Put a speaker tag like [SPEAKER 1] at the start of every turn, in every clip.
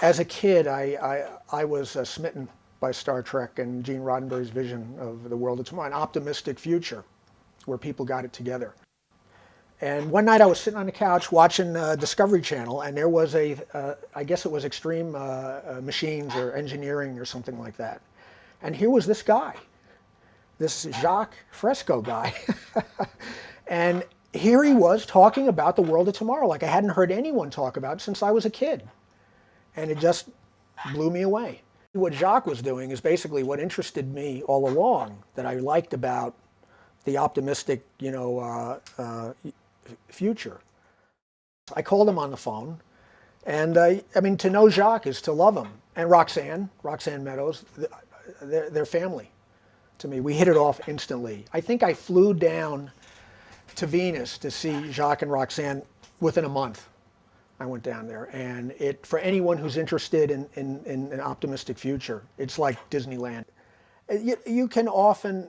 [SPEAKER 1] As a kid, I, I, I was uh, smitten by Star Trek and Gene Roddenberry's vision of the world of tomorrow, an optimistic future where people got it together. And one night I was sitting on the couch watching uh, Discovery Channel, and there was a, uh, I guess it was Extreme uh, uh, Machines or Engineering or something like that. And here was this guy, this Jacques Fresco guy. and here he was talking about the world of tomorrow like I hadn't heard anyone talk about since I was a kid. And it just blew me away. What Jacques was doing is basically what interested me all along that I liked about the optimistic, you know, uh, uh, future. I called him on the phone, and uh, I mean, to know Jacques is to love him. And Roxanne, Roxanne Meadows, they're, they're family to me. We hit it off instantly. I think I flew down to Venus to see Jacques and Roxanne within a month. I went down there, and it for anyone who's interested in, in, in an optimistic future, it's like Disneyland. You, you can often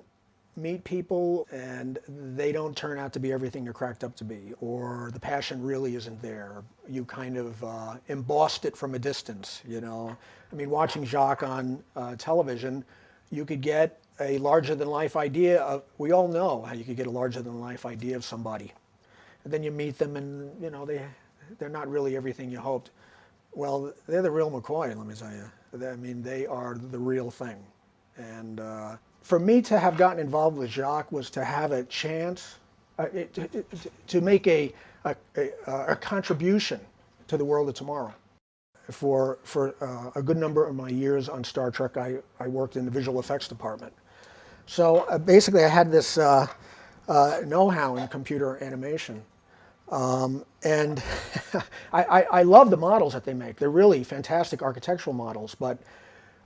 [SPEAKER 1] meet people and they don't turn out to be everything they're cracked up to be, or the passion really isn't there. You kind of uh, embossed it from a distance, you know. I mean, watching Jacques on uh, television, you could get a larger than life idea of, we all know how you could get a larger than life idea of somebody. And then you meet them and, you know, they, they're not really everything you hoped. Well, they're the real McCoy, let me tell you. I mean, they are the real thing. And uh, for me to have gotten involved with Jacques was to have a chance uh, it, to make a, a, a, a, contribution to the world of tomorrow. For, for uh, a good number of my years on Star Trek, I, I worked in the visual effects department. So uh, basically I had this uh, uh, know-how in computer animation. Um, and I, I, I, love the models that they make. They're really fantastic architectural models, but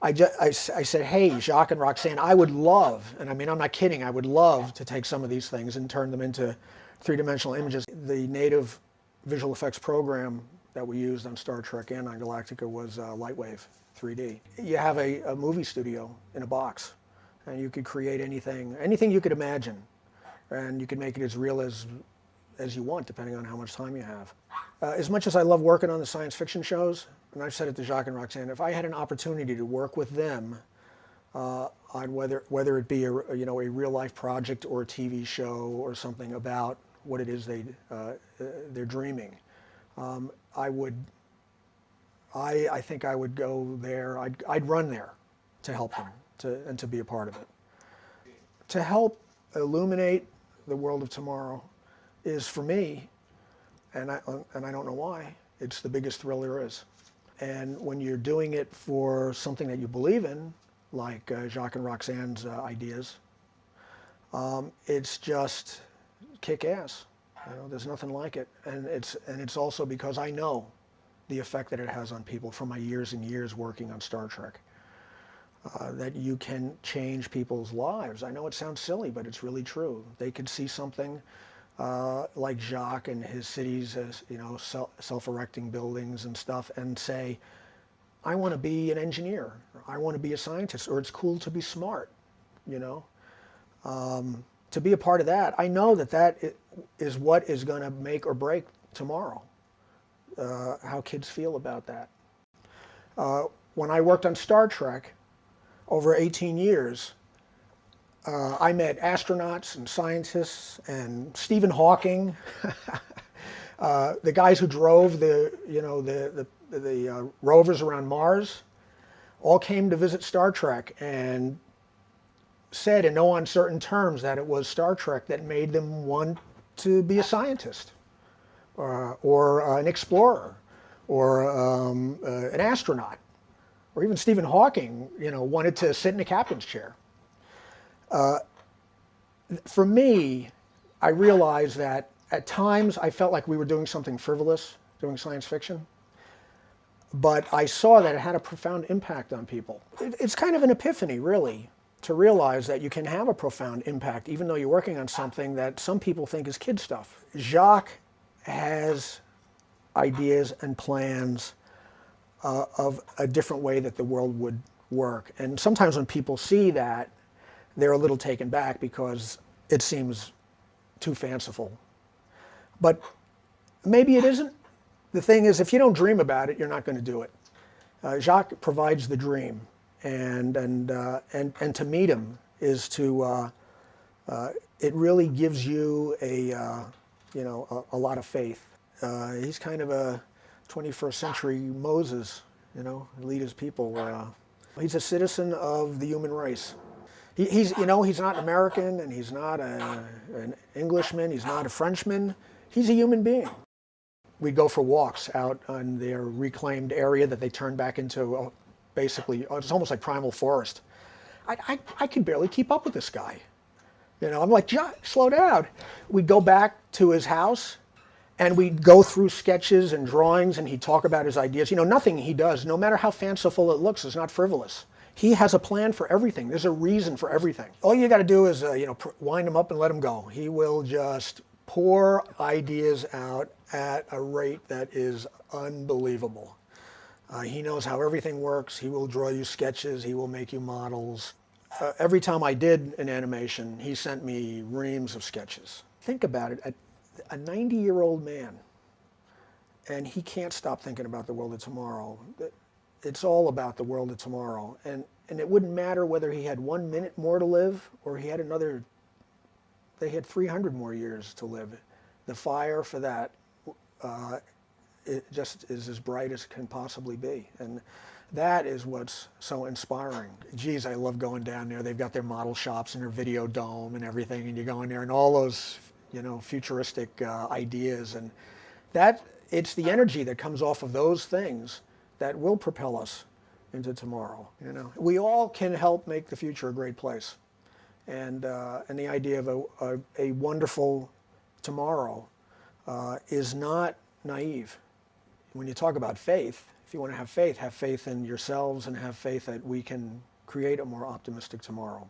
[SPEAKER 1] I, just, I, I, said, hey, Jacques and Roxanne, I would love, and I mean, I'm not kidding, I would love to take some of these things and turn them into three-dimensional images. The native visual effects program that we used on Star Trek and on Galactica was uh, Lightwave 3D. You have a, a movie studio in a box and you could create anything, anything you could imagine. And you could make it as real as, as you want, depending on how much time you have. Uh, as much as I love working on the science fiction shows, and I've said it to Jacques and Roxanne, if I had an opportunity to work with them uh, on whether, whether it be a, you know, a real life project or a TV show or something about what it is they, uh, they're dreaming, um, I would, I, I think I would go there, I'd, I'd run there to help them to, and to be a part of it. To help illuminate the world of tomorrow is for me, and I, and I don't know why, it's the biggest thrill there is. And when you're doing it for something that you believe in, like uh, Jacques and Roxanne's uh, ideas, um, it's just kick ass. You know, there's nothing like it. And it's, and it's also because I know the effect that it has on people from my years and years working on Star Trek uh, that you can change people's lives. I know it sounds silly, but it's really true. They could see something uh, like Jacques and his cities, as, you know, self-erecting buildings and stuff, and say, I want to be an engineer, I want to be a scientist, or it's cool to be smart, you know. Um, to be a part of that, I know that that is what is going to make or break tomorrow, uh, how kids feel about that. Uh, when I worked on Star Trek, over 18 years, uh, I met astronauts and scientists and Stephen Hawking, uh, the guys who drove the, you know, the, the, the uh, rovers around Mars, all came to visit Star Trek and said in no uncertain terms that it was Star Trek that made them want to be a scientist uh, or uh, an explorer or um, uh, an astronaut or even Stephen Hawking, you know, wanted to sit in a captain's chair. Uh, for me, I realized that at times I felt like we were doing something frivolous, doing science fiction, but I saw that it had a profound impact on people. It, it's kind of an epiphany, really, to realize that you can have a profound impact even though you're working on something that some people think is kid stuff. Jacques has ideas and plans uh, of a different way that the world would work. And sometimes when people see that, they're a little taken back because it seems too fanciful. But maybe it isn't. The thing is, if you don't dream about it, you're not going to do it. Uh, Jacques provides the dream, and and uh, and and to meet him is to uh, uh, it really gives you a uh, you know a, a, lot of faith. Uh, he's kind of a 21st century Moses, you know, lead his people. He's a citizen of the human race. He, he's you know he's not an American and he's not a, an Englishman. He's not a Frenchman. He's a human being. We'd go for walks out on their reclaimed area that they turned back into uh, basically it's almost like primal forest. I, I, I could barely keep up with this guy. You know, I'm like, John, slow down. We'd go back to his house and we'd go through sketches and drawings and he'd talk about his ideas. You know, nothing he does, no matter how fanciful it looks, is not frivolous. He has a plan for everything. There's a reason for everything. All you got to do is, uh, you know, wind him up and let him go. He will just pour ideas out at a rate that is unbelievable. Uh, he knows how everything works. He will draw you sketches. He will make you models uh, every time I did an animation, he sent me reams of sketches. Think about it, a, a 90 year old man, and he can't stop thinking about the world of tomorrow. It's all about the world of tomorrow. And, and it wouldn't matter whether he had one minute more to live or he had another, they had 300 more years to live. The fire for that uh, it just is as bright as it can possibly be. And that is what's so inspiring. Geez, I love going down there. They've got their model shops and their video dome and everything, and you go in there and all those, you know, futuristic uh, ideas. And that, it's the energy that comes off of those things that will propel us into tomorrow. You know, we all can help make the future a great place. And, uh, and the idea of a, a, a wonderful tomorrow uh, is not naive. When you talk about faith, if you want to have faith, have faith in yourselves and have faith that we can create a more optimistic tomorrow.